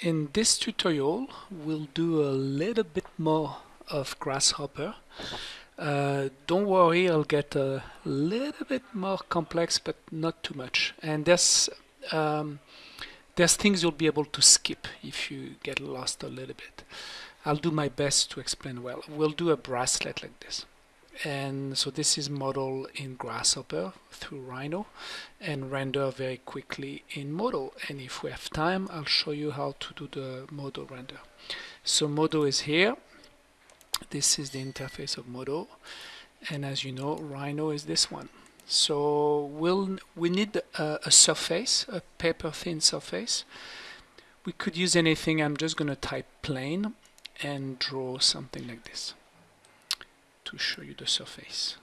In this tutorial, we'll do a little bit more of Grasshopper. Uh, don't worry, I'll get a little bit more complex, but not too much. And there's um, there's things you'll be able to skip if you get lost a little bit. I'll do my best to explain well. We'll do a bracelet like this and so this is model in Grasshopper through Rhino and render very quickly in Modo and if we have time I'll show you how to do the Modo render. So Modo is here. This is the interface of Modo and as you know Rhino is this one. So we'll we need a, a surface a paper thin surface. We could use anything. I'm just gonna type plane and draw something like this to show you the surface.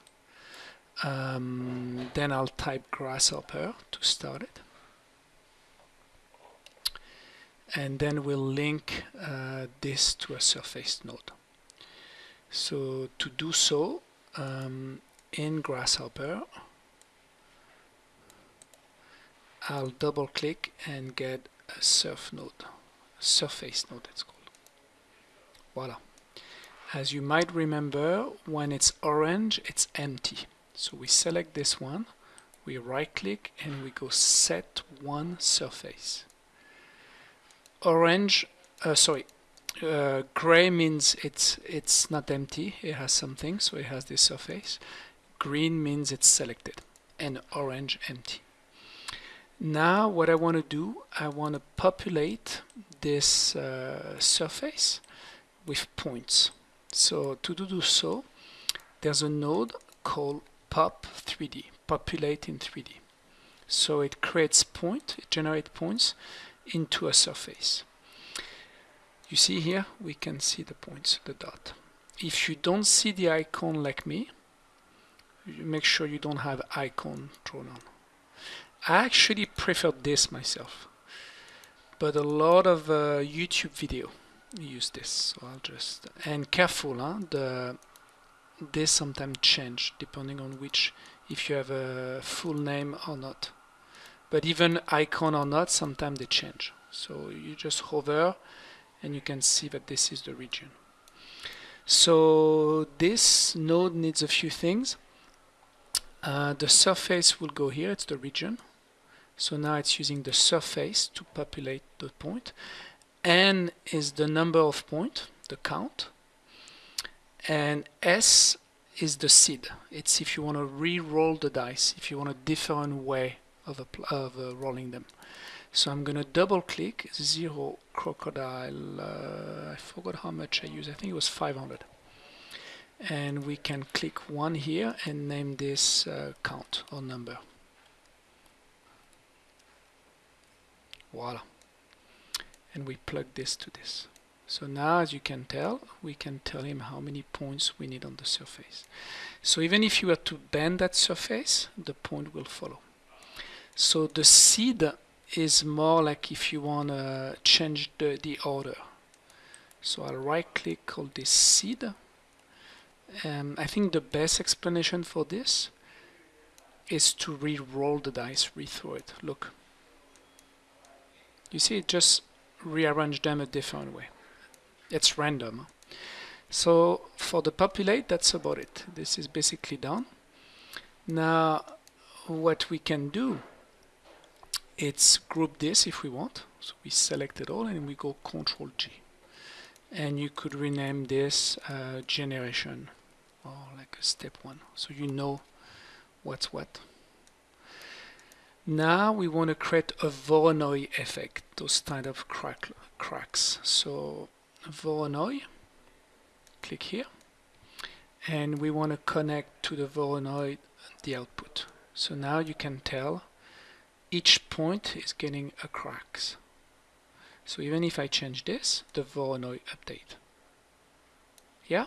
Um, then I'll type grasshopper to start it. And then we'll link uh, this to a surface node. So to do so, um, in Grasshopper, I'll double click and get a surf node, surface node it's called. Voila. As you might remember, when it's orange, it's empty. So we select this one, we right click and we go set one surface. Orange, uh, sorry, uh, gray means it's it's not empty, it has something, so it has this surface. Green means it's selected and orange empty. Now what I want to do, I want to populate this uh, surface with points. So to do so, there's a node called pop 3D, populate in 3D. So it creates point, it generates points into a surface. You see here, we can see the points, the dot. If you don't see the icon like me, make sure you don't have icon drawn on. I actually prefer this myself, but a lot of uh, YouTube video use this so I'll just and careful huh? the this sometimes change depending on which if you have a full name or not. But even icon or not sometimes they change. So you just hover and you can see that this is the region. So this node needs a few things. Uh, the surface will go here it's the region. So now it's using the surface to populate the point n is the number of point, the count, and s is the seed. It's if you want to re-roll the dice, if you want a different way of, of uh, rolling them. So I'm going to double click zero crocodile. Uh, I forgot how much I used. I think it was 500. And we can click one here and name this uh, count or number. Voila and we plug this to this. So now as you can tell, we can tell him how many points we need on the surface. So even if you were to bend that surface, the point will follow. So the seed is more like if you want to change the, the order. So I'll right click on this seed. Um, I think the best explanation for this is to re-roll the dice, re-throw it. Look. You see it just rearrange them a different way. It's random. So for the populate, that's about it. This is basically done. Now, what we can do, it's group this if we want. So we select it all and we go Control G. And you could rename this uh, generation or like a step one. So you know what's what. Now we want to create a Voronoi effect, those kind of crack, cracks. So Voronoi, click here, and we want to connect to the Voronoi the output. So now you can tell each point is getting a cracks. So even if I change this, the Voronoi update. Yeah?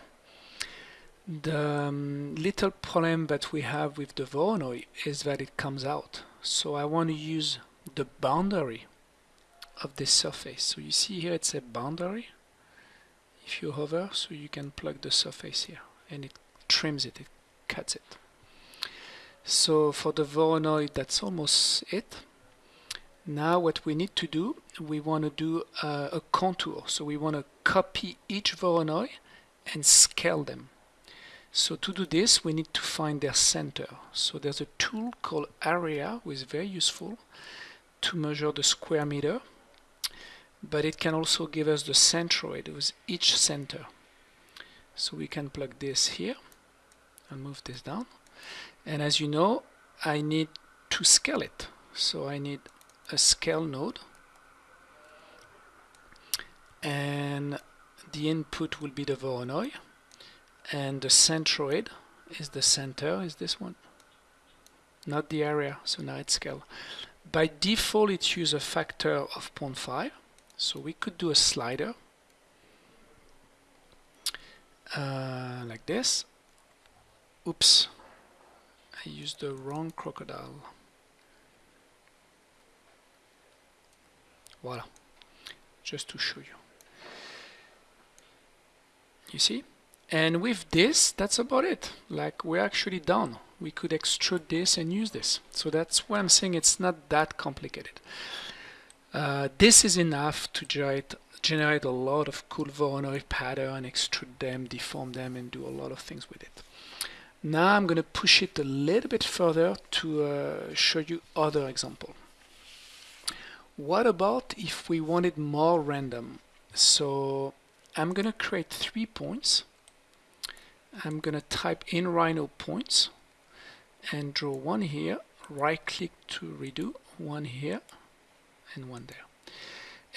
The um, little problem that we have with the Voronoi is that it comes out so I want to use the boundary of this surface so you see here it's a boundary if you hover so you can plug the surface here and it trims it, it cuts it so for the Voronoi that's almost it Now what we need to do, we want to do uh, a contour. So we want to copy each Voronoi and scale them. So to do this, we need to find their center. So there's a tool called Area, which is very useful to measure the square meter, but it can also give us the centroid with each center. So we can plug this here and move this down. And as you know, I need to scale it. So I need a scale node and the input will be the Voronoi and the centroid is the center is this one? Not the area so now it's scale. By default it uses a factor of 0.5 so we could do a slider uh, like this. Oops I used the wrong crocodile. Voila just to show you. You see and with this that's about it. Like we're actually done. We could extrude this and use this. So that's why I'm saying it's not that complicated. Uh, this is enough to generate generate a lot of cool Voronoi pattern extrude them deform them and do a lot of things with it. Now I'm going to push it a little bit further to uh, show you other example. What about if we wanted more random? So I'm gonna create three points I'm gonna type in Rhino points and draw one here. Right click to redo one here and one there.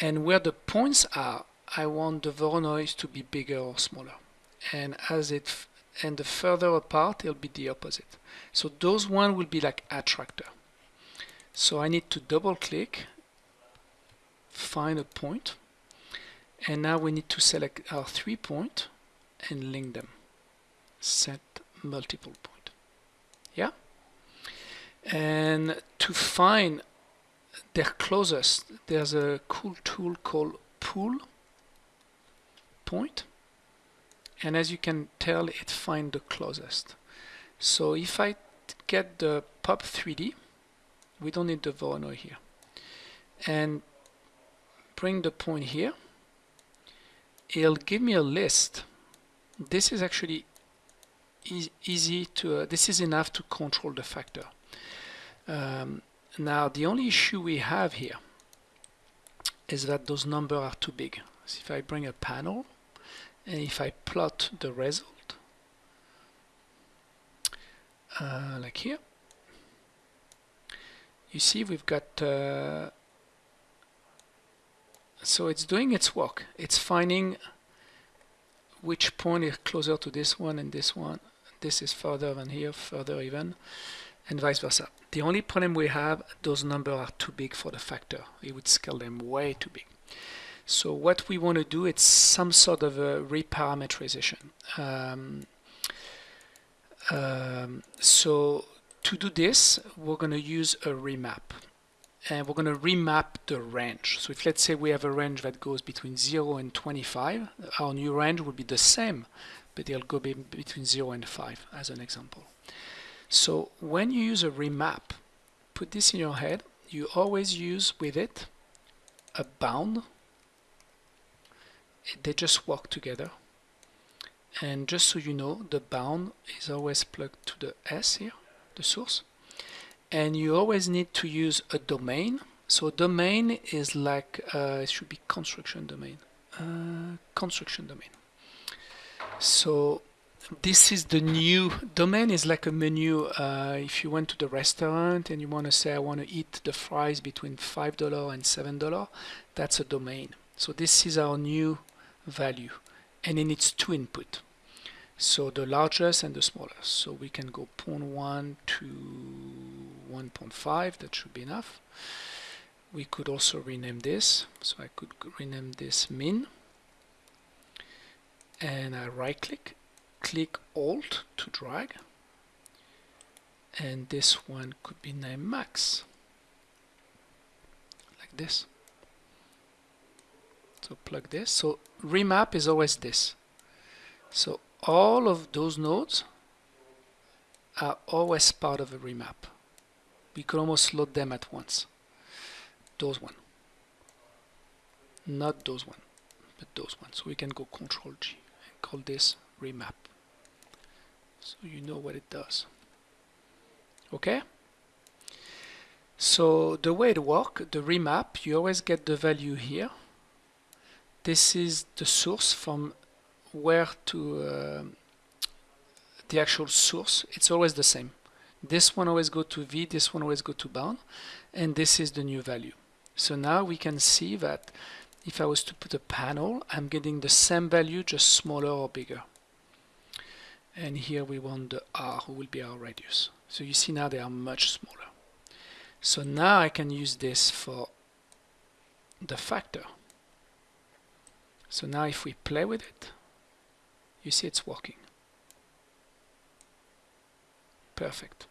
And where the points are I want the Voronoi to be bigger or smaller. And as it and the further apart it'll be the opposite. So those one will be like attractor. So I need to double click find a point. And now we need to select our three point and link them set multiple point. Yeah? And to find their closest there's a cool tool called Pull Point. And as you can tell it find the closest. So if I get the pop 3d we don't need the Voronoi here. And bring the point here. It'll give me a list. This is actually easy to uh, this is enough to control the factor. Um, now the only issue we have here is that those numbers are too big. So if I bring a panel and if I plot the result uh, like here you see we've got uh, so it's doing its work. It's finding which point is closer to this one and this one this is further than here further even and vice versa. The only problem we have those numbers are too big for the factor. It would scale them way too big. So what we want to do it's some sort of a reparametrization um, um, so to do this we're going to use a remap and we're going to remap the range. So if let's say we have a range that goes between 0 and 25, our new range will be the same, but it'll go be between 0 and 5 as an example. So when you use a remap, put this in your head, you always use with it a bound. They just work together. And just so you know, the bound is always plugged to the S here, the source and you always need to use a domain so domain is like uh, it should be construction domain uh, construction domain so this is the new domain. Is like a menu uh, if you went to the restaurant and you want to say I want to eat the fries between five dollar and seven dollar that's a domain. So this is our new value and it needs two input. So the largest and the smallest. So we can go 0.1 to 1.5 that should be enough. We could also rename this. So I could rename this min and I right click click alt to drag and this one could be named max. Like this. So plug this. So remap is always this. So all of those nodes are always part of a remap. We could almost load them at once. those one. Not those one but those ones so we can go control G call this remap. So you know what it does. Okay? So the way it works the remap you always get the value here. This is the source from where to uh, the actual source. It's always the same. This one always go to V this one always go to bound and this is the new value. So now we can see that if I was to put a panel I'm getting the same value just smaller or bigger. And here we want the R who will be our radius. So you see now they are much smaller. So now I can use this for the factor. So now if we play with it you see it's working. Perfect.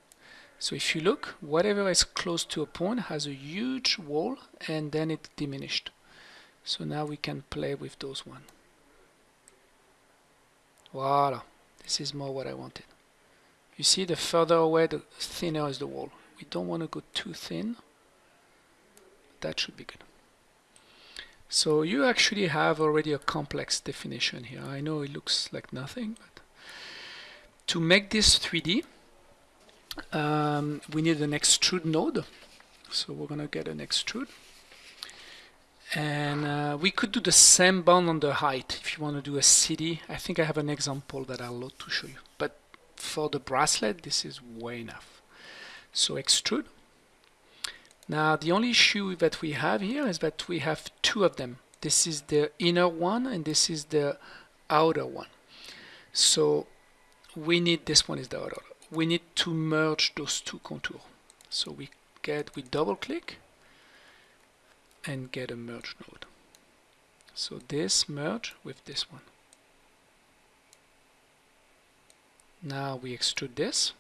So if you look whatever is close to a point has a huge wall and then it diminished so now we can play with those one. Voila. This is more what I wanted. You see the further away the thinner is the wall. We don't want to go too thin. That should be good. So you actually have already a complex definition here. I know it looks like nothing but to make this 3D um, we need an extrude node. So we're gonna get an extrude and uh, we could do the same bound on the height if you want to do a city. I think I have an example that I'll load to show you. But for the bracelet this is way enough. So extrude. Now the only issue that we have here is that we have two of them. This is the inner one and this is the outer one. So we need this one is the outer. We need to merge those two contours. So we get we double click and get a merge node. So this merge with this one. Now we extrude this.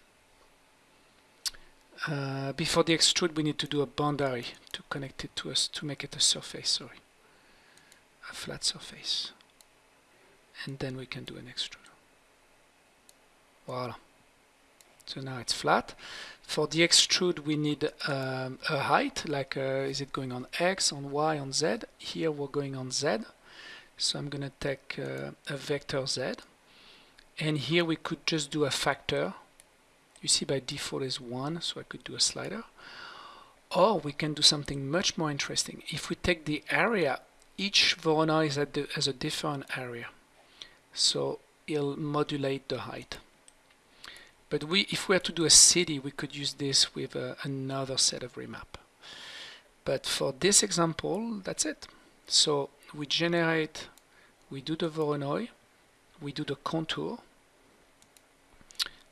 Uh, before the extrude we need to do a boundary to connect it to us to make it a surface, sorry. A flat surface. And then we can do an extrude. Voila. So now it's flat. For the extrude we need um, a height, like uh, is it going on X, on Y, on Z. Here we're going on Z. So I'm going to take uh, a vector Z. And here we could just do a factor. You see by default is 1, so I could do a slider. Or we can do something much more interesting. If we take the area, each Voronoi is has a different area. So it'll modulate the height. But we, if we were to do a city, we could use this with uh, another set of remap. But for this example, that's it. So we generate, we do the Voronoi, we do the contour.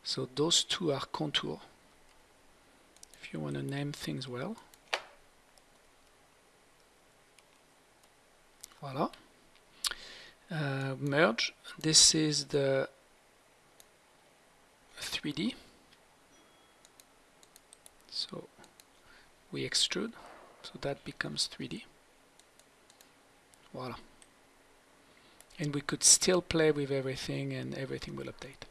So those two are contour. If you want to name things well. Voila. Uh, merge. This is the 3D. So we extrude, so that becomes 3D. Voila. And we could still play with everything and everything will update.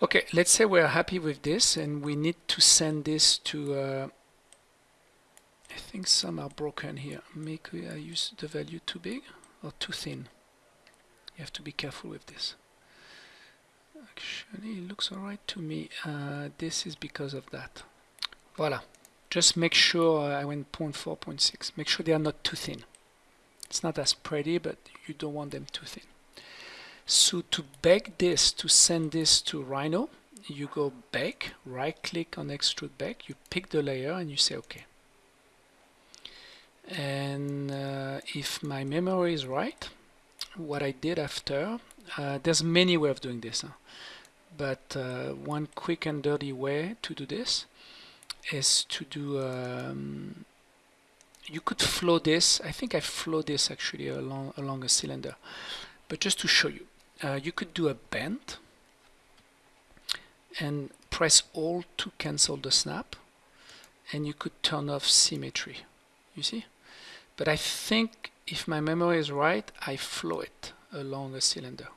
Okay, let's say we're happy with this and we need to send this to uh, I think some are broken here. Make I use the value too big or too thin. You have to be careful with this. Actually, it looks alright to me. Uh, this is because of that. Voila. Just make sure I went 0.4, 0.6. Make sure they are not too thin. It's not as pretty, but you don't want them too thin. So to bake this, to send this to Rhino, you go back, right click on extrude back, you pick the layer and you say OK. And uh, if my memory is right, what I did after, uh, there's many ways of doing this. Huh? but uh, one quick and dirty way to do this is to do um, you could flow this I think I flow this actually along along a cylinder but just to show you uh, you could do a bend and press alt to cancel the snap and you could turn off symmetry you see but I think if my memory is right I flow it along a cylinder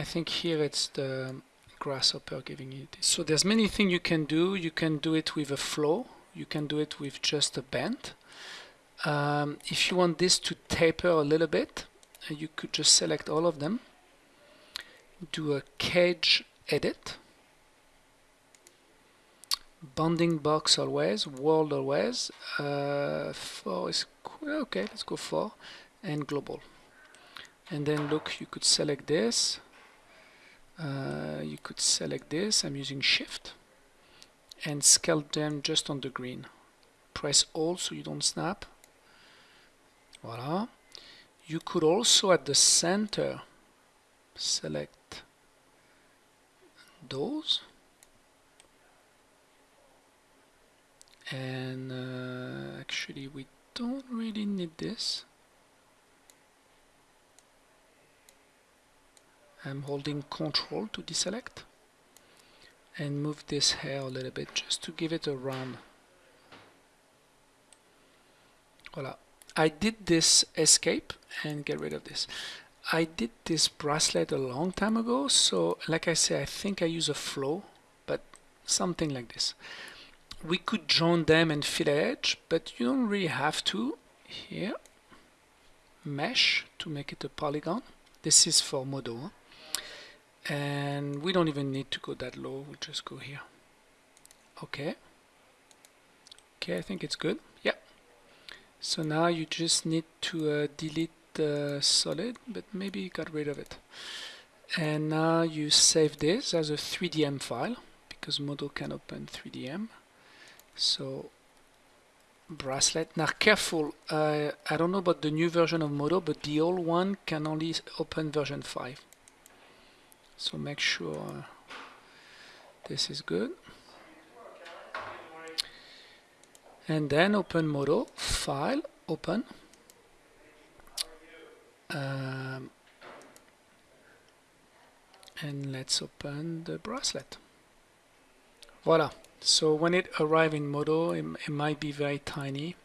I think here it's the grasshopper giving you this. So there's many things you can do. You can do it with a flow. You can do it with just a bend. Um, if you want this to taper a little bit, you could just select all of them, do a cage edit, bounding box always, world always, uh, 4 is, okay, let's go 4, and global. And then look, you could select this, uh, you could select this, I'm using shift, and scale them just on the green. Press Alt so you don't snap, Voila. You could also at the center select those and uh, actually we don't really need this. I'm holding control to deselect and move this hair a little bit just to give it a round voila. I did this escape and get rid of this. I did this bracelet a long time ago, so like I say, I think I use a flow, but something like this. We could join them and fill edge, but you don't really have to. Here, mesh to make it a polygon. This is for Modo. And we don't even need to go that low, we'll just go here. Okay. Okay, I think it's good. Yeah. So now you just need to uh, delete the solid, but maybe you got rid of it. And now you save this as a 3DM file, because Modo can open 3DM. So bracelet. Now careful, uh, I don't know about the new version of Modo, but the old one can only open version 5. So make sure this is good. and then open Modo, File, Open. Um, and let's open the bracelet. Voila. So when it arrives in Modo, it, it, might be very tiny.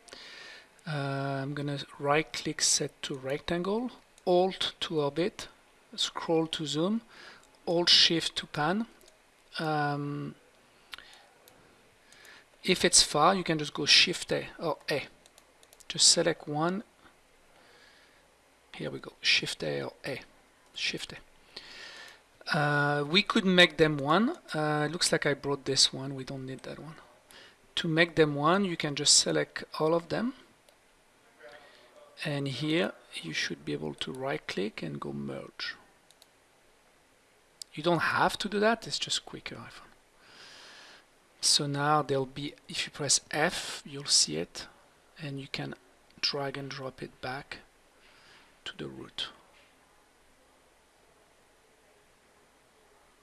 Uh, I'm to right click set to rectangle, Alt to orbit, scroll to zoom, Alt Shift to pan. Um, if it's far, you can just go Shift A or A. Just select one. Here we go, Shift A or A. Shift A. Uh, we could make them one. Uh, looks like I brought this one. We don't need that one. To make them one, you can just select all of them. And here, you should be able to right-click and go Merge. You don't have to do that. It's just quicker. So now there'll be, if you press F, you'll see it, and you can drag and drop it back to the root.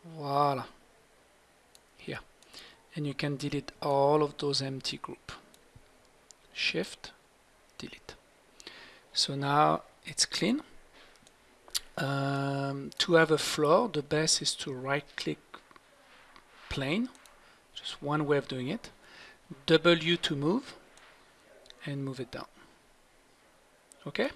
Voila. Here. And you can delete all of those empty group. Shift, delete. So now it's clean. Um, to have a floor, the best is to right click plane just one way of doing it. W to move and move it down. Okay?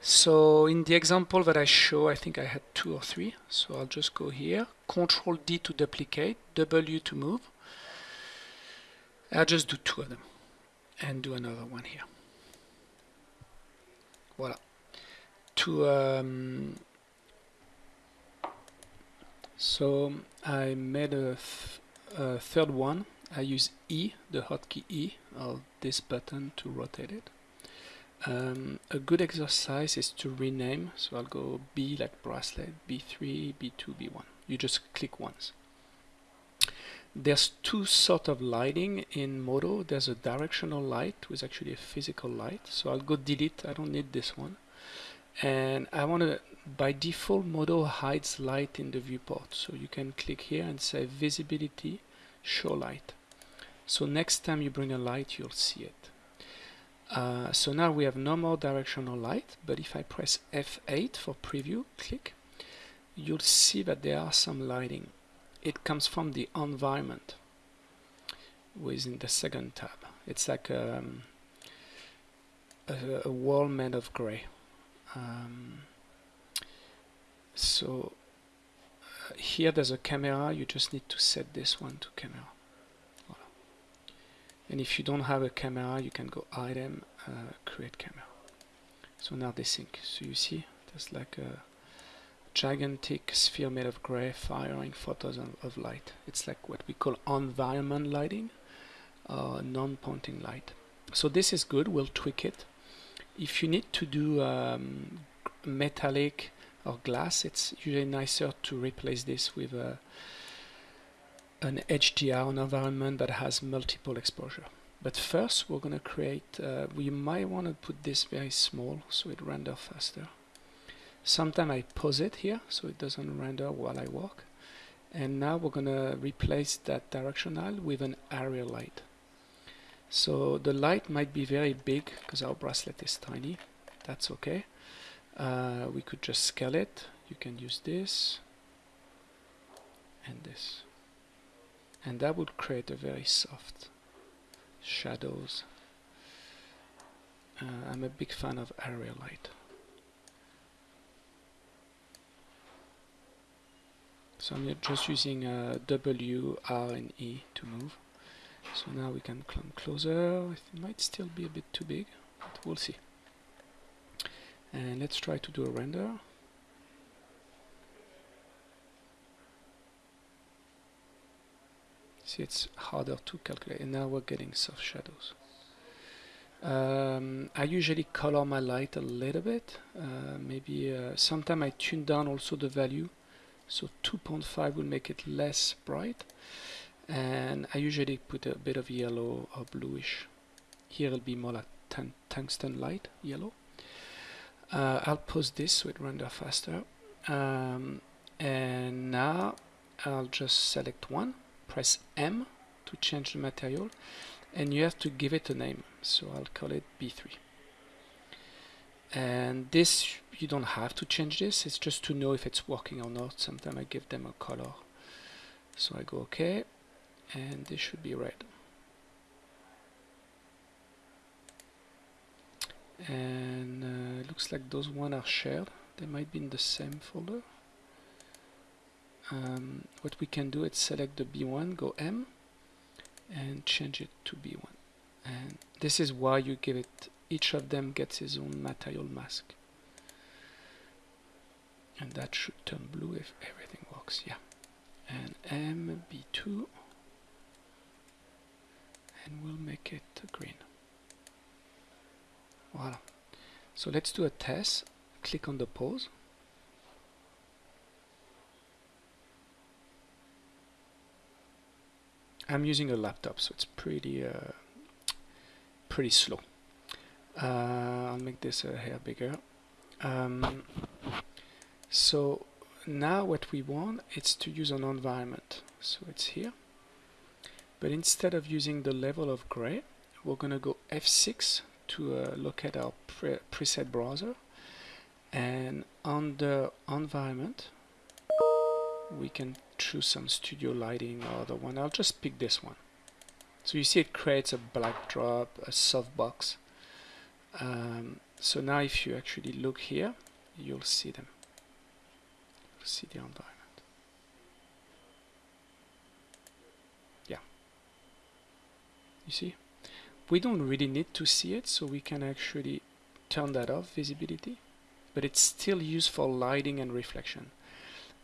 So in the example that I show, I think I had two or three. So I'll just go here, Control D to duplicate, W to move. I'll just do two of them and do another one here. Voila. To um, so I made a uh, third one, I use E, the hotkey E, of this button to rotate it. Um, a good exercise is to rename, so I'll go B like bracelet, B3, B2, B1. You just click once. There's two sort of lighting in Modo. There's a directional light, which is actually a physical light. So I'll go delete, I don't need this one. And I want to by default Modo hides light in the viewport so you can click here and say visibility show light so next time you bring a light you'll see it uh, so now we have no more directional light but if I press F8 for preview click you'll see that there are some lighting. It comes from the environment within the second tab. It's like um, a, a wall made of gray. Um, so here there's a camera, you just need to set this one to camera. And if you don't have a camera, you can go item, uh, create camera. So now they sync. So you see, there's like a gigantic sphere made of gray firing photos of, of light. It's like what we call environment lighting, uh, non-pointing light. So this is good, we'll tweak it. If you need to do um, metallic or glass, it's usually nicer to replace this with a, an HDR, environment that has multiple exposure. But first we're going to create, uh, we might want to put this very small so it renders faster. Sometimes I pause it here so it doesn't render while I walk. And now we're going to replace that directional with an area light. So the light might be very big because our bracelet is tiny. That's okay. Uh, we could just scale it. You can use this and this. And that would create a very soft shadows. Uh, I'm a big fan of area light. So I'm just using uh, W, R and E to move. So now we can come closer. It might still be a bit too big, but we'll see. And let's try to do a render. See, it's harder to calculate. And now we're getting soft shadows. Um, I usually color my light a little bit. Uh, maybe uh, sometime I tune down also the value. So 2.5 will make it less bright. And I usually put a bit of yellow or bluish. Here it'll be more like tungsten light, yellow. Uh, I'll pause this so it render faster. Um, and now I'll just select one press M to change the material and you have to give it a name. So I'll call it B3 and this you don't have to change this. It's just to know if it's working or not. Sometimes I give them a color. So I go OK and this should be red. And uh, looks like those one are shared. They might be in the same folder um, what we can do is select the B1, go M, and change it to B1. And this is why you give it, each of them gets his own material mask. And that should turn blue if everything works, yeah. And M, B2, and we'll make it green. Voila. So let's do a test. Click on the pause. I'm using a laptop, so it's pretty uh, pretty slow. Uh, I'll make this a hair bigger. Um, so now what we want is to use an environment. So it's here. But instead of using the level of gray, we're going to go F6 to uh, look at our pre preset browser. And the environment, we can choose some studio lighting or the one. I'll just pick this one. So you see it creates a black drop, a softbox. Um, so now if you actually look here, you'll see them. You'll see the environment. Yeah. You see? We don't really need to see it, so we can actually turn that off, visibility. But it's still used for lighting and reflection.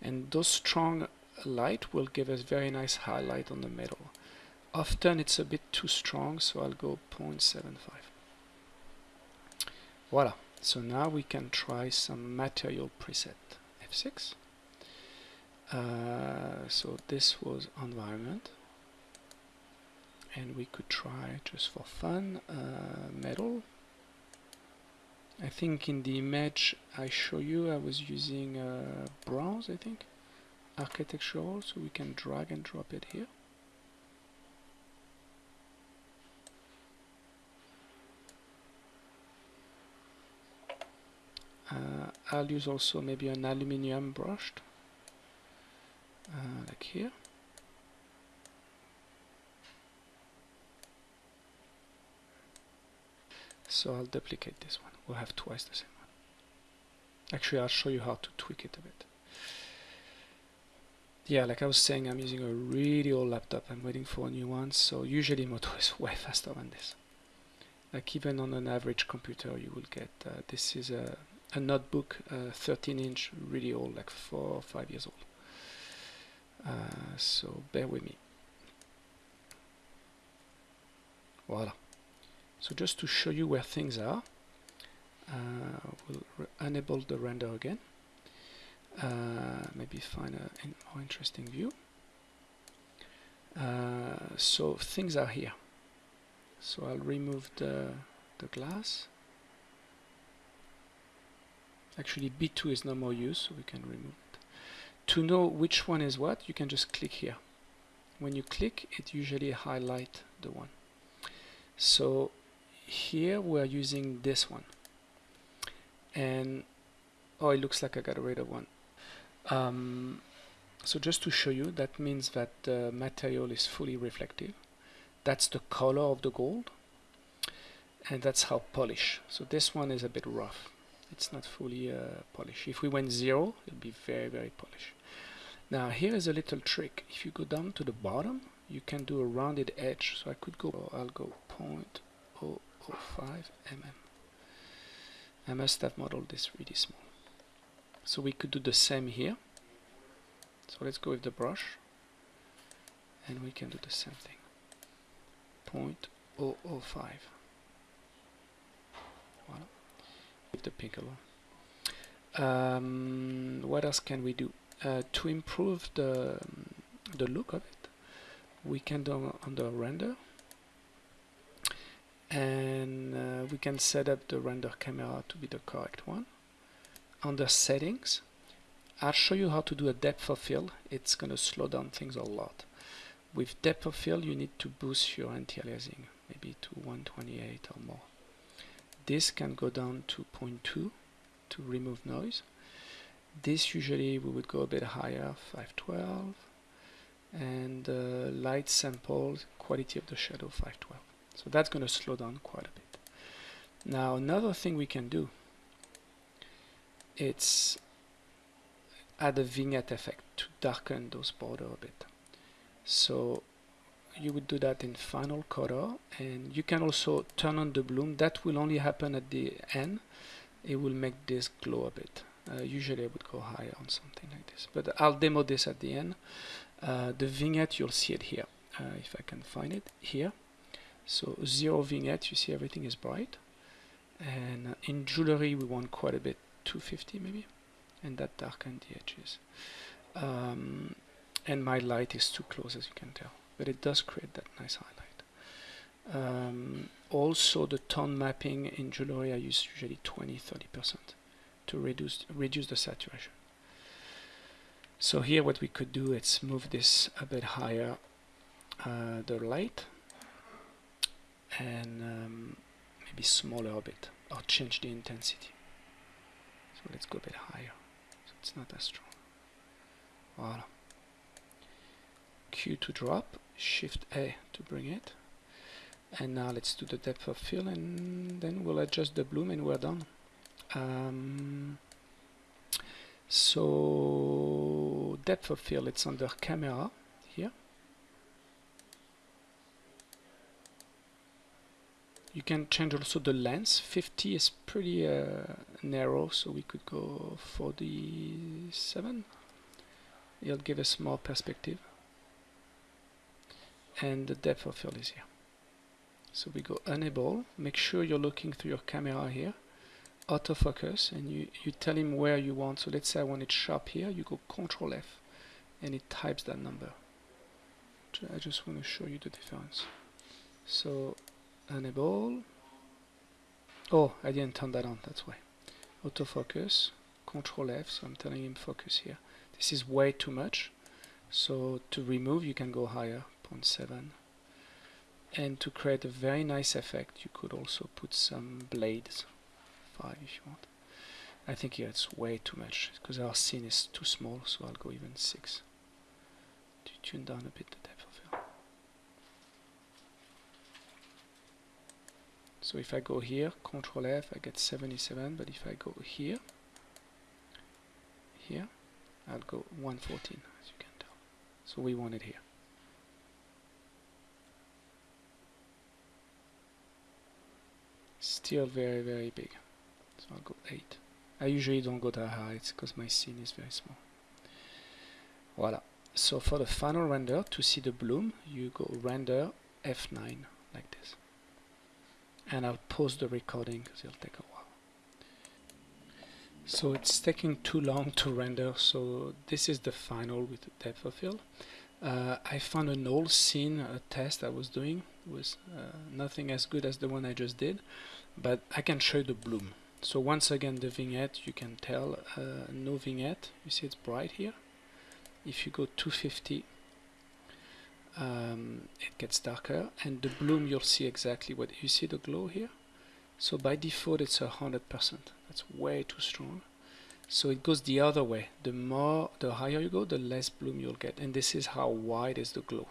And those strong light will give us very nice highlight on the metal. Often it's a bit too strong, so I'll go 0.75. Voila. So now we can try some material preset. F6. Uh, so this was environment. And we could try just for fun uh, metal. I think in the image I show you I was using uh, bronze I think architectural so we can drag and drop it here. Uh, I'll use also maybe an aluminium brushed uh, like here. So I'll duplicate this one. We'll have twice the same one. Actually I'll show you how to tweak it a bit yeah, like I was saying, I'm using a really old laptop. I'm waiting for a new one, so usually Modo is way faster than this. Like even on an average computer, you will get uh, this is a, a notebook, uh, 13 inch, really old, like four or five years old. Uh, so bear with me. Voila. So just to show you where things are, uh, we'll enable the render again. Uh, maybe find a more interesting view. Uh, so things are here. So I'll remove the, the glass. Actually B2 is no more used, so we can remove it. To know which one is what, you can just click here. When you click, it usually highlight the one. So here we're using this one. And oh, it looks like I got rid of one. Um, so just to show you, that means that the material is fully reflective. That's the color of the gold. And that's how polish. So this one is a bit rough. It's not fully uh, polished. If we went zero, it would be very, very polished. Now here is a little trick. If you go down to the bottom, you can do a rounded edge. So I could go, I'll go 0.005 mm. I must have modeled this really small. So we could do the same here. So let's go with the brush and we can do the same thing. 0.005. Voilà. With the pink alone. Um, what else can we do? Uh, to improve the, the look of it, we can do on the render and uh, we can set up the render camera to be the correct one under settings. I'll show you how to do a depth of field. It's gonna slow down things a lot. With depth of field you need to boost your anti-aliasing maybe to 128 or more. This can go down to 0.2 to remove noise. This usually we would go a bit higher 512 and uh, light sample quality of the shadow 512 so that's going to slow down quite a bit. Now another thing we can do it's add a vignette effect to darken those border a bit. So you would do that in final color and you can also turn on the bloom. That will only happen at the end. It will make this glow a bit. Uh, usually I would go higher on something like this but I'll demo this at the end. Uh, the vignette you'll see it here uh, if I can find it here. So zero vignette you see everything is bright. And in jewelry we want quite a bit 250 maybe and that darken the edges. Um, and my light is too close as you can tell but it does create that nice highlight. Um, also the tone mapping in jewelry I use usually 20-30% to reduce reduce the saturation. So here what we could do is move this a bit higher uh, the light and um, maybe smaller a bit or change the intensity so let's go a bit higher. So it's not as strong. Voila. Q to drop, Shift A to bring it. And now let's do the depth of field and then we'll adjust the bloom and we're done. Um, so depth of field, it's under camera here. You can change also the lens. 50 is pretty uh, narrow so we could go 47 it'll give us more perspective. And the depth of field is here. So we go enable. Make sure you're looking through your camera here. Autofocus and you, you tell him where you want. So let's say I want it sharp here you go control F and it types that number. I just want to show you the difference. So enable oh I didn't turn that on that's why. Autofocus control F so I'm telling him focus here. This is way too much. So to remove you can go higher 0.7 and to create a very nice effect you could also put some blades 5 if you want. I think here it's way too much because our scene is too small so I'll go even 6 to tune down a bit the depth So if I go here, Control F, I get 77, but if I go here, here, I'll go 114, as you can tell. So we want it here. Still very, very big. So I'll go 8. I usually don't go that high, it's because my scene is very small. Voila. So for the final render, to see the bloom, you go render F9 like this. And I'll pause the recording because it'll take a while. So it's taking too long to render, so this is the final with the depth of field. Uh, I found an old scene a test I was doing was uh, nothing as good as the one I just did but I can show you the bloom so once again the vignette you can tell uh, no vignette you see it's bright here if you go 250 um, it gets darker and the bloom you'll see exactly what you see the glow here? So by default it's a hundred percent. That's way too strong. So it goes the other way. The more the higher you go the less bloom you'll get. And this is how wide is the glow.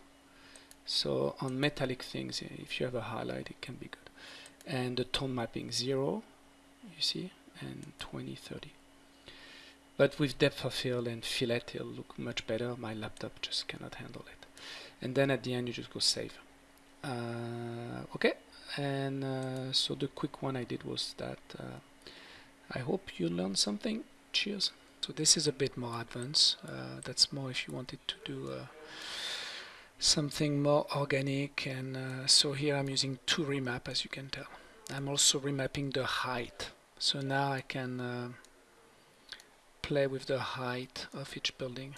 So on metallic things if you have a highlight it can be good. And the tone mapping 0 you see and 20 30 but with depth of field and fillet it'll look much better. My laptop just cannot handle it and then at the end you just go save. Uh, okay. And uh, so the quick one I did was that uh, I hope you learned something. Cheers. So this is a bit more advanced. That's more if you wanted to do something more organic. And uh, so here I'm using two remap as you can tell. I'm also remapping the height. So now I can uh, play with the height of each building.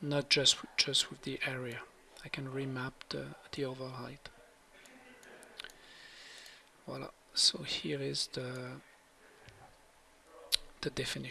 Not just just with the area I can remap the, the overall height. Voila so here is the the definition